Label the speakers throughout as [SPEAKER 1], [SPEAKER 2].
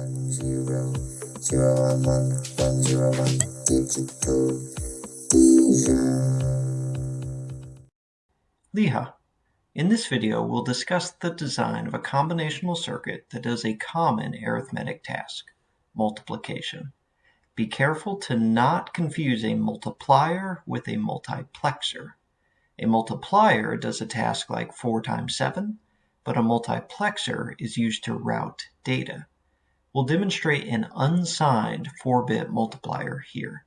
[SPEAKER 1] one zero zero one one one zero one digital Liha. In this video, we'll discuss the design of a combinational circuit that does a common arithmetic task, multiplication. Be careful to not confuse a multiplier with a multiplexer. A multiplier does a task like 4 times 7, but a multiplexer is used to route data. We'll demonstrate an unsigned 4-bit multiplier here.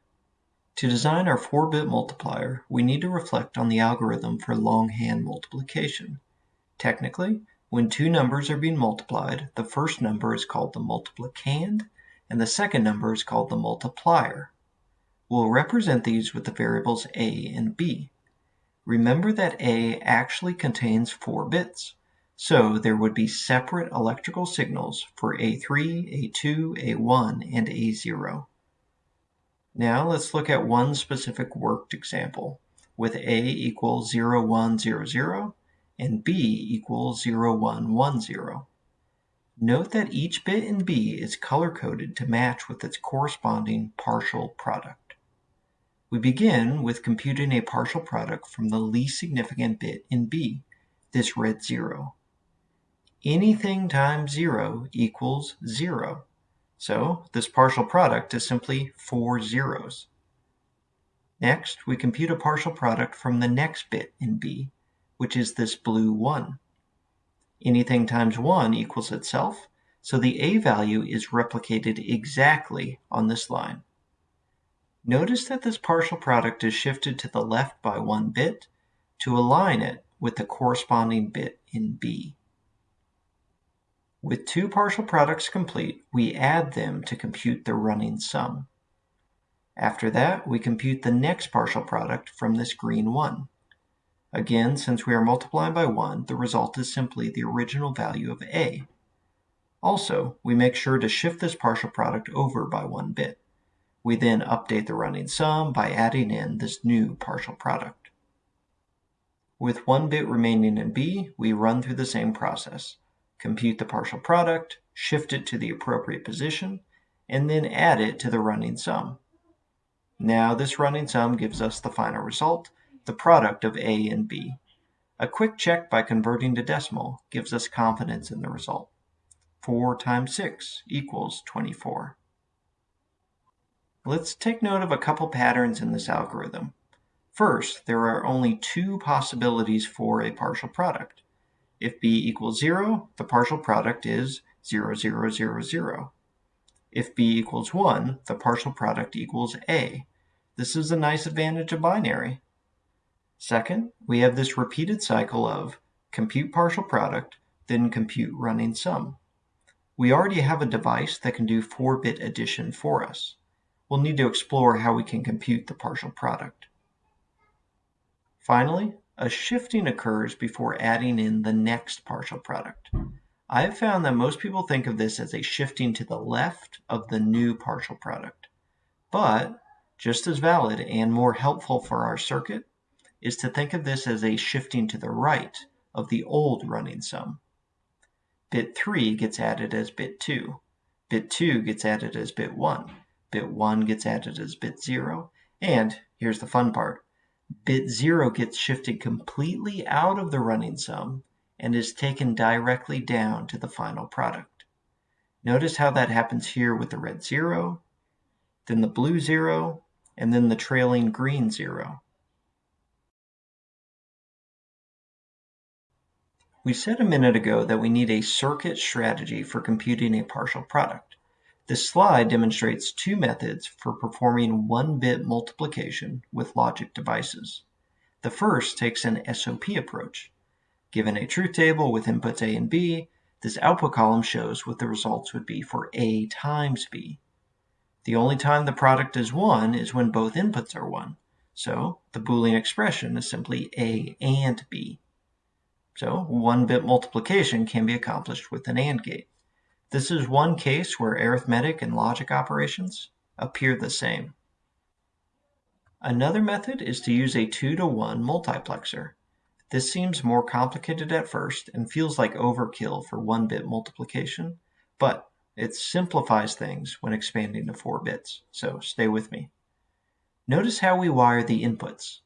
[SPEAKER 1] To design our 4-bit multiplier, we need to reflect on the algorithm for longhand multiplication. Technically, when two numbers are being multiplied, the first number is called the multiplicand, and the second number is called the multiplier. We'll represent these with the variables a and b. Remember that a actually contains 4 bits, so there would be separate electrical signals for A3, A2, A1, and A0. Now let's look at one specific worked example with A equals 0100 and B equals 0110. Note that each bit in B is color-coded to match with its corresponding partial product. We begin with computing a partial product from the least significant bit in B, this red 0 anything times 0 equals 0. So this partial product is simply four zeros. Next, we compute a partial product from the next bit in B, which is this blue 1. Anything times 1 equals itself, so the A value is replicated exactly on this line. Notice that this partial product is shifted to the left by one bit to align it with the corresponding bit in B. With two partial products complete, we add them to compute the running sum. After that, we compute the next partial product from this green 1. Again, since we are multiplying by 1, the result is simply the original value of a. Also, we make sure to shift this partial product over by one bit. We then update the running sum by adding in this new partial product. With one bit remaining in B, we run through the same process compute the partial product, shift it to the appropriate position, and then add it to the running sum. Now this running sum gives us the final result, the product of A and B. A quick check by converting to decimal gives us confidence in the result. 4 times 6 equals 24. Let's take note of a couple patterns in this algorithm. First, there are only two possibilities for a partial product. If b equals 0, the partial product is 0, 0, 0, 0. If b equals 1, the partial product equals a. This is a nice advantage of binary. Second, we have this repeated cycle of compute partial product, then compute running sum. We already have a device that can do 4-bit addition for us. We'll need to explore how we can compute the partial product. Finally, a shifting occurs before adding in the next partial product. I've found that most people think of this as a shifting to the left of the new partial product. But just as valid and more helpful for our circuit is to think of this as a shifting to the right of the old running sum. Bit 3 gets added as bit 2. Bit 2 gets added as bit 1. Bit 1 gets added as bit 0. And here's the fun part bit 0 gets shifted completely out of the running sum and is taken directly down to the final product. Notice how that happens here with the red 0, then the blue 0, and then the trailing green 0. We said a minute ago that we need a circuit strategy for computing a partial product. This slide demonstrates two methods for performing one-bit multiplication with logic devices. The first takes an SOP approach. Given a truth table with inputs A and B, this output column shows what the results would be for A times B. The only time the product is 1 is when both inputs are 1. So the Boolean expression is simply A and B. So one-bit multiplication can be accomplished with an AND gate. This is one case where arithmetic and logic operations appear the same. Another method is to use a 2 to 1 multiplexer. This seems more complicated at first and feels like overkill for one-bit multiplication, but It simplifies things when expanding to 4 bits, so stay with me. Notice how we wire the inputs.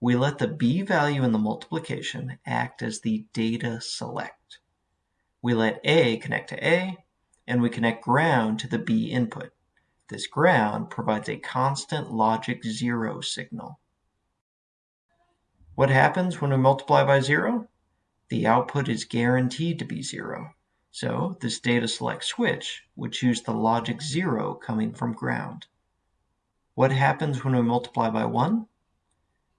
[SPEAKER 1] We let the B value in the multiplication act as the data select. We let A connect to A, and we connect ground to the B input. This ground provides a constant logic 0 signal. What happens when we multiply by 0? The output is guaranteed to be 0. So this data select switch would choose the logic 0 coming from ground. What happens when we multiply by 1?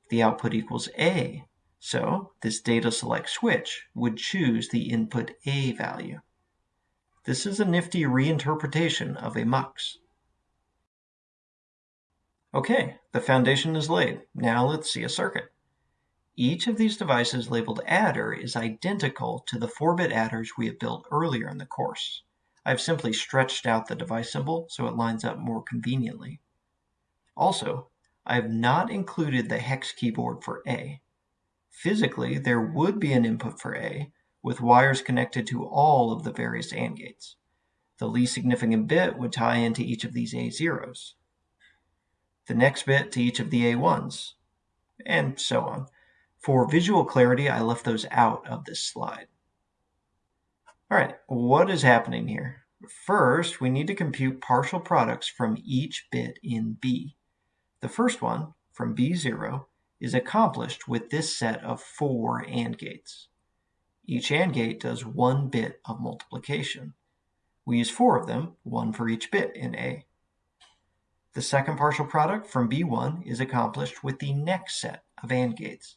[SPEAKER 1] The output equals A, so this data select switch would choose the input A value. This is a nifty reinterpretation of a mux. Okay, the foundation is laid. Now let's see a circuit. Each of these devices labeled adder is identical to the 4-bit adders we have built earlier in the course. I've simply stretched out the device symbol so it lines up more conveniently. Also, I have not included the hex keyboard for A. Physically, there would be an input for A, with wires connected to all of the various AND gates. The least significant bit would tie into each of these A0s, the next bit to each of the A1s, and so on. For visual clarity, I left those out of this slide. All right, what is happening here? First, we need to compute partial products from each bit in B. The first one, from B0, is accomplished with this set of four AND gates. Each AND gate does one bit of multiplication. We use four of them, one for each bit in A. The second partial product from B1 is accomplished with the next set of AND gates.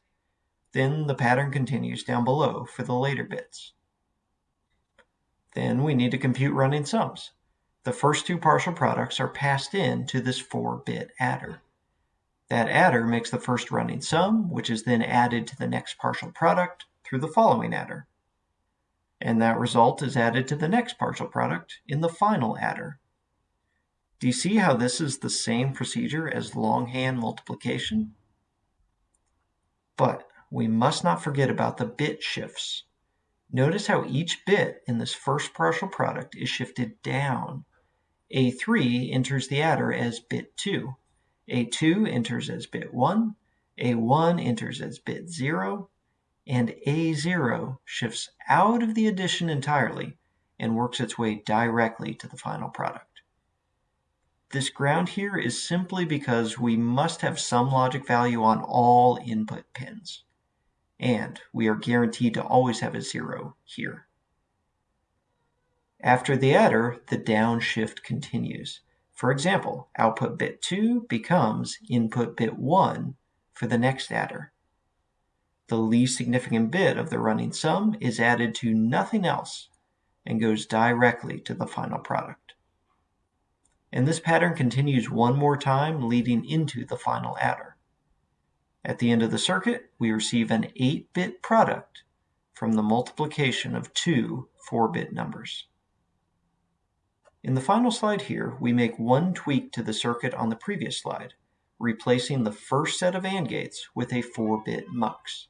[SPEAKER 1] Then the pattern continues down below for the later bits. Then we need to compute running sums. The first two partial products are passed in to this 4-bit adder. That adder makes the first running sum, which is then added to the next partial product through the following adder. And that result is added to the next partial product in the final adder. Do you see how this is the same procedure as longhand multiplication? But we must not forget about the bit shifts. Notice how each bit in this first partial product is shifted down. A3 enters the adder as bit 2. A2 enters as bit 1. A1 enters as bit 0. And A0 shifts out of the addition entirely and works its way directly to the final product. This ground here is simply because we must have some logic value on all input pins and we are guaranteed to always have a zero here. After the adder, the downshift continues. For example, output bit 2 becomes input bit 1 for the next adder. The least significant bit of the running sum is added to nothing else and goes directly to the final product. And this pattern continues one more time leading into the final adder. At the end of the circuit, we receive an 8-bit product from the multiplication of two 4-bit numbers. In the final slide here, we make one tweak to the circuit on the previous slide, replacing the first set of AND gates with a 4-bit mux.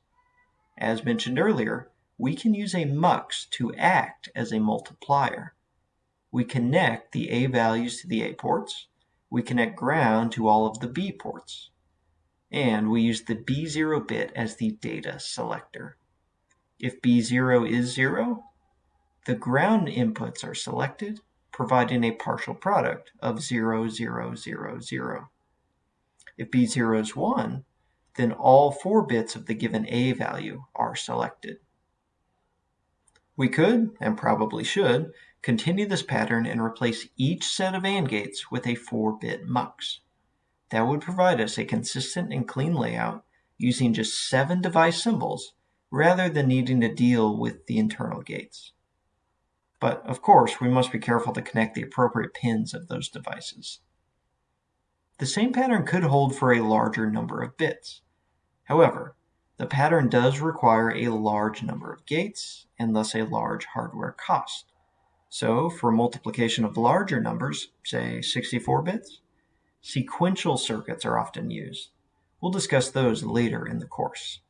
[SPEAKER 1] As mentioned earlier, we can use a mux to act as a multiplier. We connect the A values to the A ports, we connect ground to all of the B ports and we use the B0 bit as the data selector. If B0 is 0, the ground inputs are selected, providing a partial product of 0, 0, 0, 0. If B0 is 1, then all four bits of the given A value are selected. We could, and probably should, continue this pattern and replace each set of AND gates with a 4-bit mux. That would provide us a consistent and clean layout using just seven device symbols rather than needing to deal with the internal gates. But of course, we must be careful to connect the appropriate pins of those devices. The same pattern could hold for a larger number of bits. However, the pattern does require a large number of gates and thus a large hardware cost. So for multiplication of larger numbers, say 64 bits, Sequential circuits are often used. We'll discuss those later in the course.